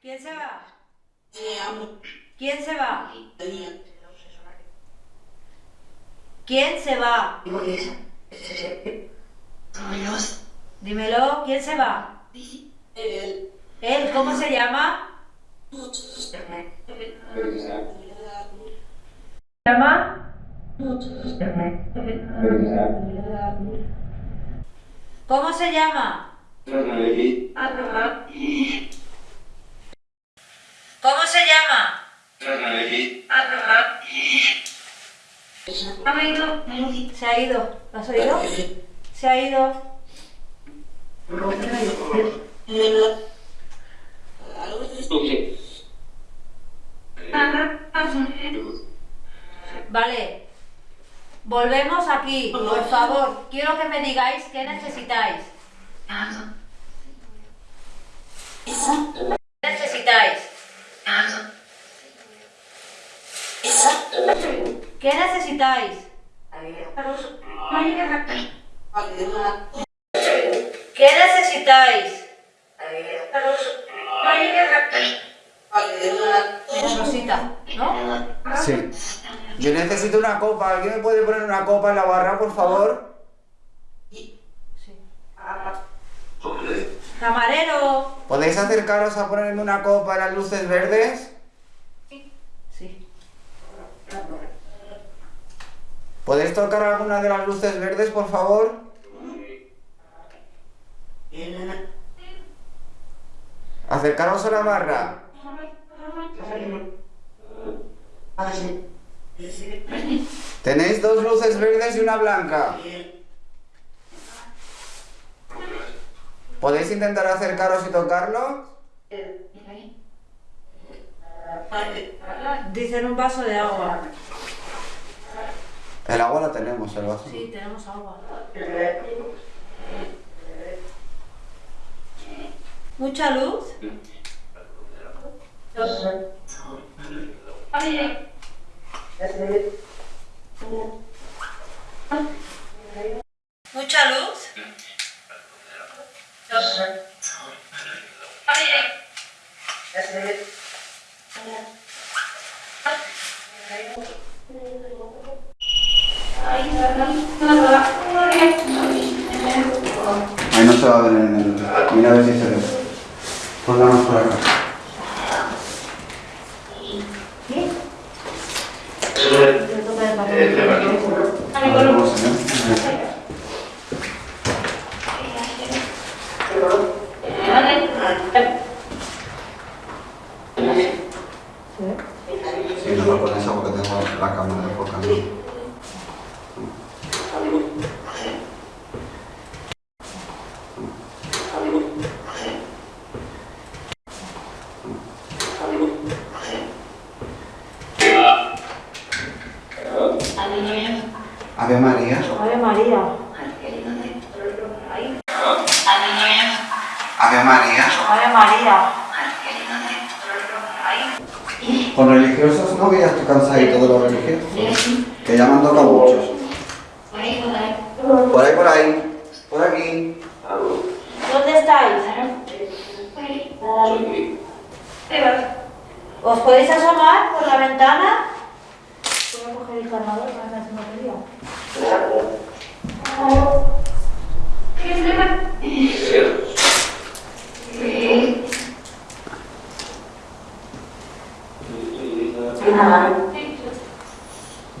¿Quién se va? ¿Quién se va? ¿Quién se va? Dímelo, ¿quién se va? ¿Él? ¿Cómo se llama? ¿Se llama? ¿Cómo se llama? ¿Cómo se llama? Se ha ido. ¿Lo has oído? Se ha ido. Vale. Volvemos aquí, por favor. Quiero que me digáis qué necesitáis. ¿Qué necesitáis? ¿Qué necesitáis? ¿Qué necesitáis? Rosita, ¿no? Sí. Yo necesito una copa. ¿Alguien me puede poner una copa en la barra, por favor? Sí. Camarero. ¿Podéis acercaros a ponerme una copa en las luces verdes? ¿Podéis tocar alguna de las luces verdes, por favor? Acercaros a la barra. Tenéis dos luces verdes y una blanca. ¿Podéis intentar acercaros y tocarlo? Dicen un vaso de agua. El agua la tenemos, el vaso. Sí, tenemos agua. ¿Mucha luz? ¿Mucha luz? Ahí no se va a ver en el... Mira a ver si se ve. Pongamos por acá. A ver cómo se ve. Sí, no lo pones porque tengo la cámara enfocando. Ave María. Ave María. Ave María. Ave María. Con religiosos no, que ya estoy cansadito de los religiosos. Que ya me han tocado muchos. Por ahí, por ahí. Por aquí. ¿Dónde estáis? ¿Os podéis asomar por la ventana? Voy a coger el cargador para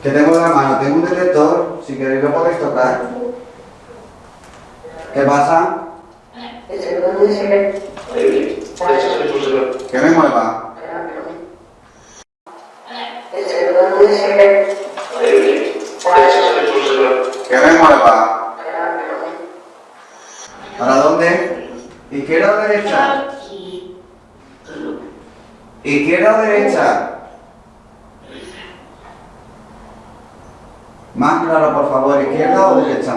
que tengo en la mano, tengo un detector, si queréis lo podéis tocar. ¿Qué pasa? ¿Para dónde? Izquierda o derecha. Izquierda o derecha. Más claro, por favor, izquierda o derecha.